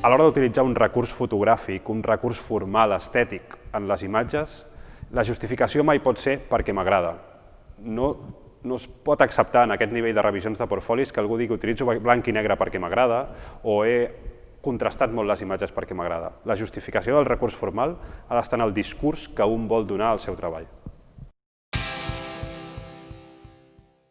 a l'hora d'utilitzar un recurs fotogràfic, un recurs formal, estètic, en les imatges, la justificació mai pot ser perquè m'agrada. No, no es pot acceptar en aquest nivell de revisions de portfolis que algú digui que utilitzo blanc i negre perquè m'agrada o he contrastat molt les imatges perquè m'agrada. La justificació del recurs formal ha d'estar en el discurs que un vol donar al seu treball.